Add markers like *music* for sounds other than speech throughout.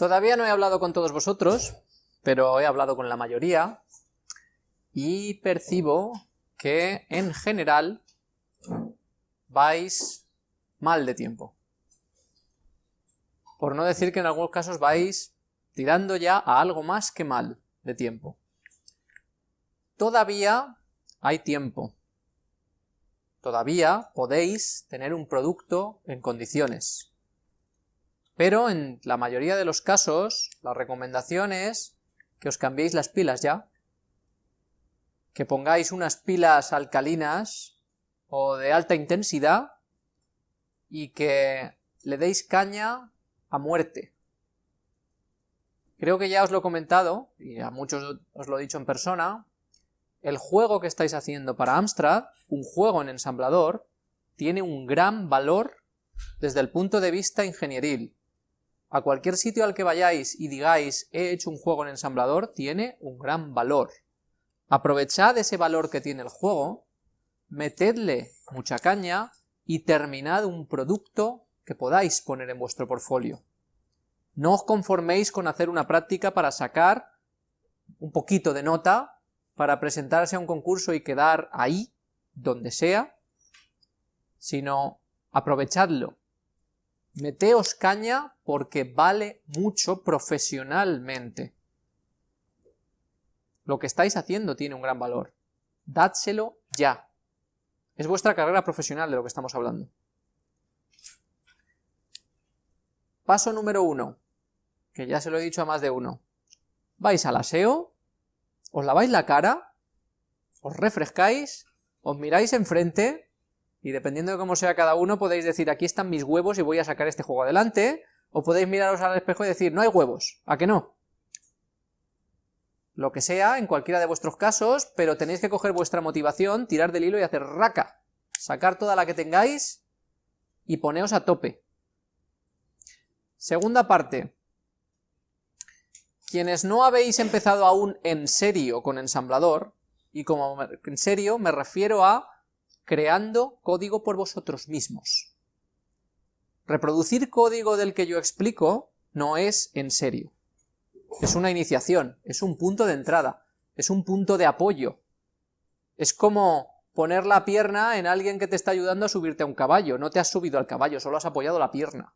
Todavía no he hablado con todos vosotros, pero he hablado con la mayoría, y percibo que en general vais mal de tiempo. Por no decir que en algunos casos vais tirando ya a algo más que mal de tiempo. Todavía hay tiempo. Todavía podéis tener un producto en condiciones. Pero en la mayoría de los casos, la recomendación es que os cambiéis las pilas ya, que pongáis unas pilas alcalinas o de alta intensidad y que le deis caña a muerte. Creo que ya os lo he comentado, y a muchos os lo he dicho en persona, el juego que estáis haciendo para Amstrad, un juego en ensamblador, tiene un gran valor desde el punto de vista ingenieril. A cualquier sitio al que vayáis y digáis he hecho un juego en ensamblador, tiene un gran valor. Aprovechad ese valor que tiene el juego, metedle mucha caña y terminad un producto que podáis poner en vuestro portfolio. No os conforméis con hacer una práctica para sacar un poquito de nota, para presentarse a un concurso y quedar ahí, donde sea, sino aprovechadlo, Meteos caña porque vale mucho profesionalmente. Lo que estáis haciendo tiene un gran valor. Dádselo ya. Es vuestra carrera profesional de lo que estamos hablando. Paso número uno, que ya se lo he dicho a más de uno. Vais al aseo, os laváis la cara, os refrescáis, os miráis enfrente y dependiendo de cómo sea cada uno, podéis decir, aquí están mis huevos y voy a sacar este juego adelante, o podéis miraros al espejo y decir, no hay huevos, ¿a que no? Lo que sea, en cualquiera de vuestros casos, pero tenéis que coger vuestra motivación, tirar del hilo y hacer raca, sacar toda la que tengáis y poneos a tope. Segunda parte. Quienes no habéis empezado aún en serio con ensamblador, y como en serio me refiero a creando código por vosotros mismos. Reproducir código del que yo explico no es en serio. Es una iniciación, es un punto de entrada, es un punto de apoyo. Es como poner la pierna en alguien que te está ayudando a subirte a un caballo. No te has subido al caballo, solo has apoyado la pierna.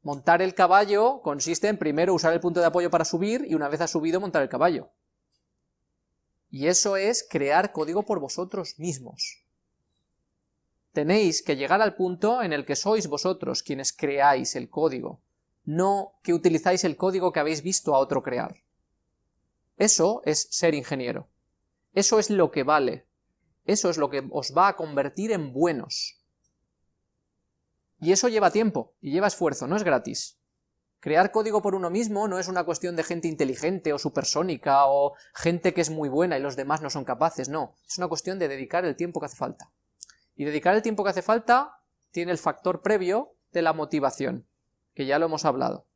Montar el caballo consiste en primero usar el punto de apoyo para subir y una vez has subido montar el caballo. Y eso es crear código por vosotros mismos. Tenéis que llegar al punto en el que sois vosotros quienes creáis el código, no que utilizáis el código que habéis visto a otro crear. Eso es ser ingeniero. Eso es lo que vale. Eso es lo que os va a convertir en buenos. Y eso lleva tiempo, y lleva esfuerzo, no es gratis. Crear código por uno mismo no es una cuestión de gente inteligente o supersónica o gente que es muy buena y los demás no son capaces, no. Es una cuestión de dedicar el tiempo que hace falta. Y dedicar el tiempo que hace falta tiene el factor previo de la motivación, que ya lo hemos hablado.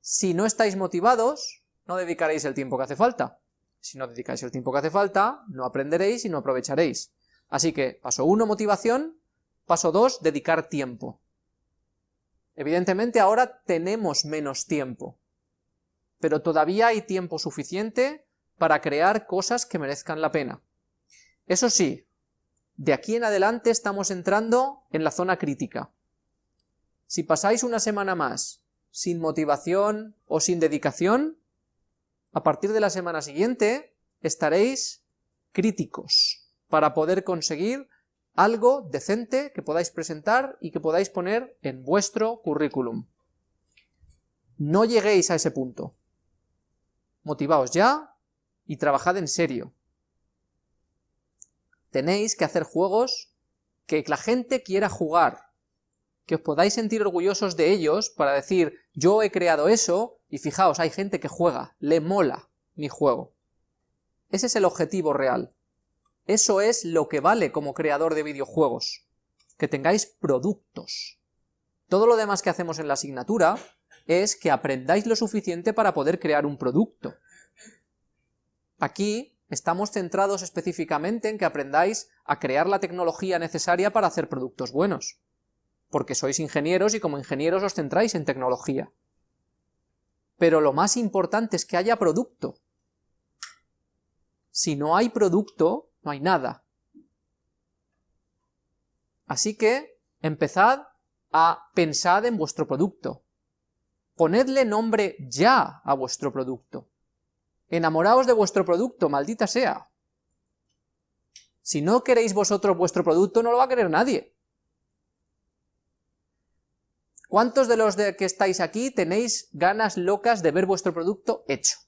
Si no estáis motivados, no dedicaréis el tiempo que hace falta. Si no dedicáis el tiempo que hace falta, no aprenderéis y no aprovecharéis. Así que, paso 1, motivación, paso 2, dedicar tiempo. Evidentemente ahora tenemos menos tiempo, pero todavía hay tiempo suficiente para crear cosas que merezcan la pena. Eso sí, de aquí en adelante estamos entrando en la zona crítica. Si pasáis una semana más sin motivación o sin dedicación, a partir de la semana siguiente estaréis críticos para poder conseguir algo decente que podáis presentar y que podáis poner en vuestro currículum. No lleguéis a ese punto. Motivaos ya y trabajad en serio. Tenéis que hacer juegos que la gente quiera jugar, que os podáis sentir orgullosos de ellos para decir, yo he creado eso, y fijaos, hay gente que juega, le mola mi juego. Ese es el objetivo real. Eso es lo que vale como creador de videojuegos, que tengáis productos. Todo lo demás que hacemos en la asignatura es que aprendáis lo suficiente para poder crear un producto. Aquí estamos centrados específicamente en que aprendáis a crear la tecnología necesaria para hacer productos buenos. porque sois ingenieros y como ingenieros os centráis en tecnología. Pero lo más importante es que haya producto. Si no hay producto, no hay nada. Así que empezad a pensar en vuestro producto. Ponedle nombre ya a vuestro producto. Enamoraos de vuestro producto, maldita sea. Si no queréis vosotros vuestro producto, no lo va a querer nadie. ¿Cuántos de los que estáis aquí tenéis ganas locas de ver vuestro producto hecho?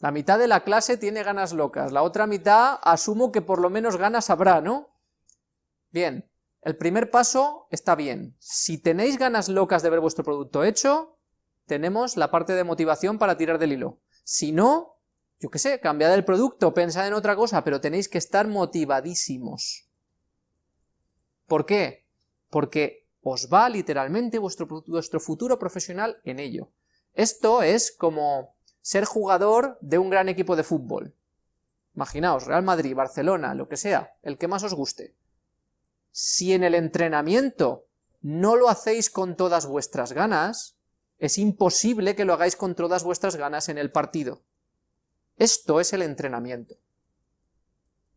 La mitad de la clase tiene ganas locas, la otra mitad asumo que por lo menos ganas habrá, ¿no? Bien, el primer paso está bien. Si tenéis ganas locas de ver vuestro producto hecho, tenemos la parte de motivación para tirar del hilo. Si no, yo qué sé, cambiad el producto, pensad en otra cosa, pero tenéis que estar motivadísimos. ¿Por qué? Porque os va literalmente vuestro, vuestro futuro profesional en ello. Esto es como ser jugador de un gran equipo de fútbol. Imaginaos, Real Madrid, Barcelona, lo que sea, el que más os guste. Si en el entrenamiento no lo hacéis con todas vuestras ganas, es imposible que lo hagáis con todas vuestras ganas en el partido. Esto es el entrenamiento.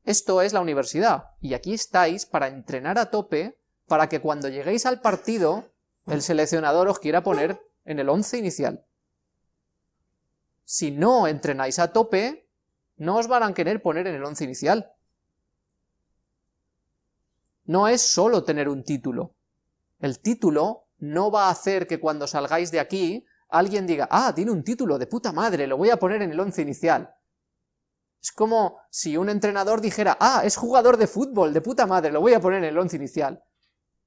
Esto es la universidad, y aquí estáis para entrenar a tope para que cuando lleguéis al partido, el seleccionador os quiera poner en el once inicial. Si no entrenáis a tope, no os van a querer poner en el once inicial. No es solo tener un título. El título no va a hacer que cuando salgáis de aquí alguien diga, ah, tiene un título de puta madre, lo voy a poner en el once inicial. Es como si un entrenador dijera, ah, es jugador de fútbol, de puta madre, lo voy a poner en el once inicial.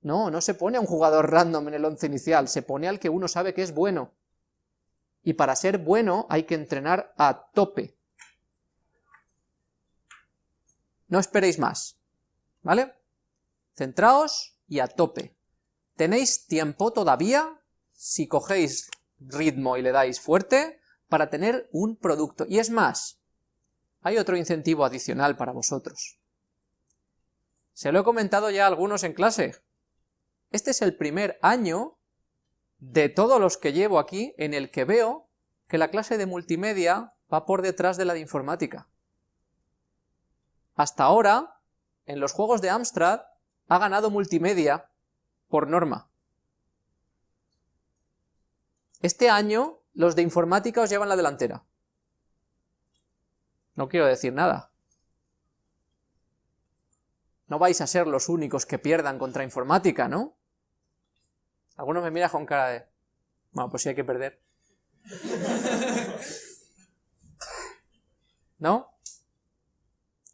No, no se pone a un jugador random en el once inicial, se pone al que uno sabe que es bueno. Y para ser bueno hay que entrenar a tope. No esperéis más, ¿vale? Centraos y a tope. Tenéis tiempo todavía, si cogéis ritmo y le dais fuerte, para tener un producto. Y es más, hay otro incentivo adicional para vosotros. Se lo he comentado ya a algunos en clase. Este es el primer año de todos los que llevo aquí en el que veo que la clase de multimedia va por detrás de la de informática. Hasta ahora, en los juegos de Amstrad, ha ganado multimedia por norma. Este año los de informática os llevan la delantera. No quiero decir nada. No vais a ser los únicos que pierdan contra informática, ¿no? Algunos me miran con cara de... Bueno, pues sí hay que perder. *laughs* ¿No?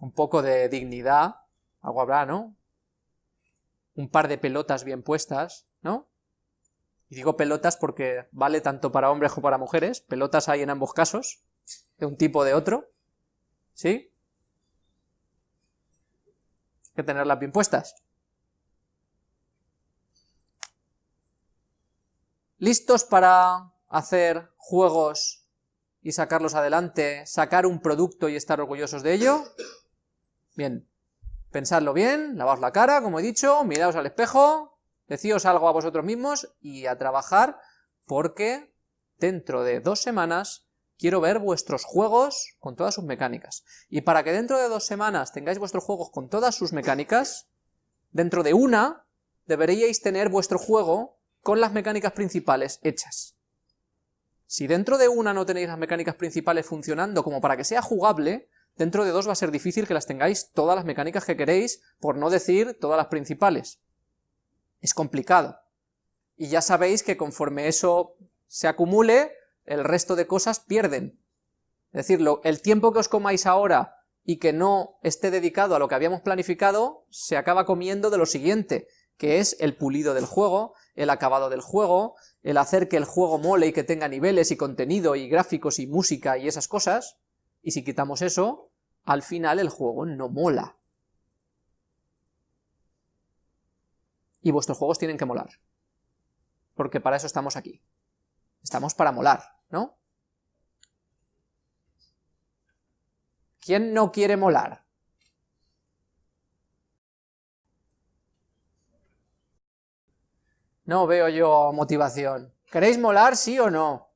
Un poco de dignidad, algo habrá, ¿no? un par de pelotas bien puestas, ¿no? Y digo pelotas porque vale tanto para hombres como para mujeres, pelotas hay en ambos casos, de un tipo o de otro, ¿sí? Hay que tenerlas bien puestas. ¿Listos para hacer juegos y sacarlos adelante, sacar un producto y estar orgullosos de ello? Bien, Pensadlo bien, lavaos la cara, como he dicho, miraos al espejo, decíos algo a vosotros mismos y a trabajar porque dentro de dos semanas quiero ver vuestros juegos con todas sus mecánicas. Y para que dentro de dos semanas tengáis vuestros juegos con todas sus mecánicas, dentro de una deberíais tener vuestro juego con las mecánicas principales hechas. Si dentro de una no tenéis las mecánicas principales funcionando como para que sea jugable, dentro de dos va a ser difícil que las tengáis todas las mecánicas que queréis, por no decir todas las principales. Es complicado. Y ya sabéis que conforme eso se acumule, el resto de cosas pierden. Es decir, el tiempo que os comáis ahora y que no esté dedicado a lo que habíamos planificado, se acaba comiendo de lo siguiente, que es el pulido del juego, el acabado del juego, el hacer que el juego mole y que tenga niveles y contenido y gráficos y música y esas cosas, y si quitamos eso, al final el juego no mola. Y vuestros juegos tienen que molar. Porque para eso estamos aquí. Estamos para molar, ¿no? ¿Quién no quiere molar? No veo yo motivación. ¿Queréis molar, sí o no?